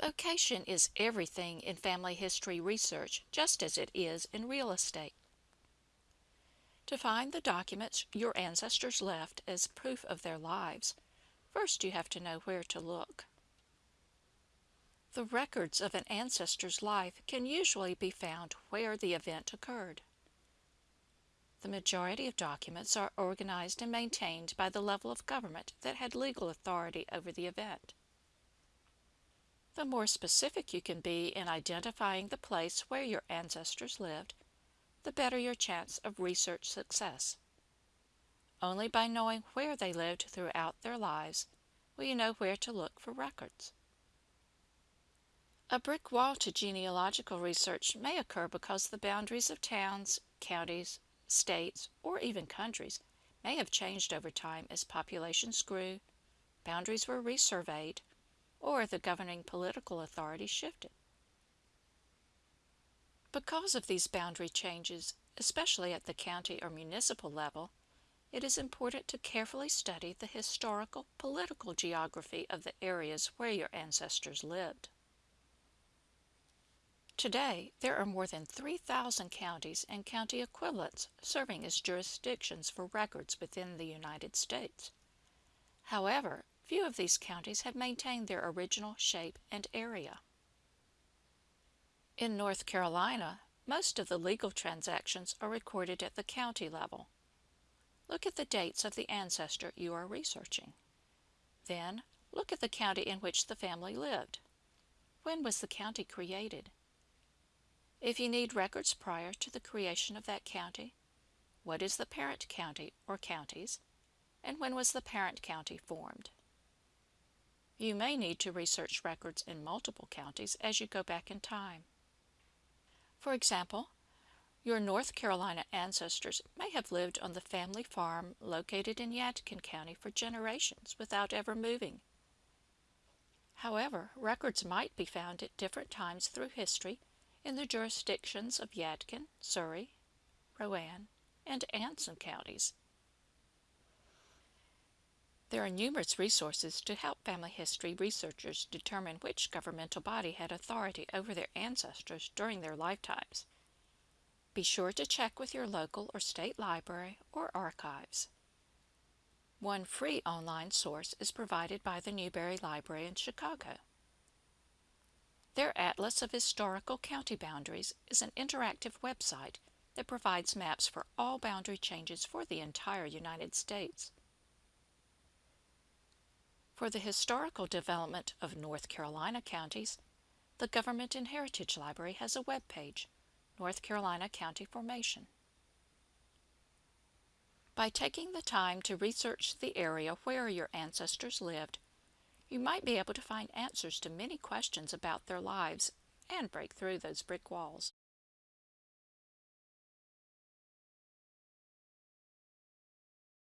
Location is everything in family history research, just as it is in real estate. To find the documents your ancestors left as proof of their lives, first you have to know where to look. The records of an ancestor's life can usually be found where the event occurred. The majority of documents are organized and maintained by the level of government that had legal authority over the event. The more specific you can be in identifying the place where your ancestors lived, the better your chance of research success. Only by knowing where they lived throughout their lives will you know where to look for records. A brick wall to genealogical research may occur because the boundaries of towns, counties, states, or even countries may have changed over time as populations grew, boundaries were resurveyed, or the governing political authority shifted. Because of these boundary changes, especially at the county or municipal level, it is important to carefully study the historical political geography of the areas where your ancestors lived. Today, there are more than 3,000 counties and county equivalents serving as jurisdictions for records within the United States. However, few of these counties have maintained their original shape and area. In North Carolina, most of the legal transactions are recorded at the county level. Look at the dates of the ancestor you are researching. Then, look at the county in which the family lived. When was the county created? If you need records prior to the creation of that county, what is the parent county or counties, and when was the parent county formed? You may need to research records in multiple counties as you go back in time. For example, your North Carolina ancestors may have lived on the family farm located in Yadkin County for generations without ever moving. However, records might be found at different times through history in the jurisdictions of Yadkin, Surry, Rowan, and Anson counties. There are numerous resources to help family history researchers determine which governmental body had authority over their ancestors during their lifetimes. Be sure to check with your local or state library or archives. One free online source is provided by the Newberry Library in Chicago. Their Atlas of Historical County Boundaries is an interactive website that provides maps for all boundary changes for the entire United States. For the historical development of North Carolina counties, the Government and Heritage Library has a web page, North Carolina County Formation. By taking the time to research the area where your ancestors lived, you might be able to find answers to many questions about their lives and break through those brick walls.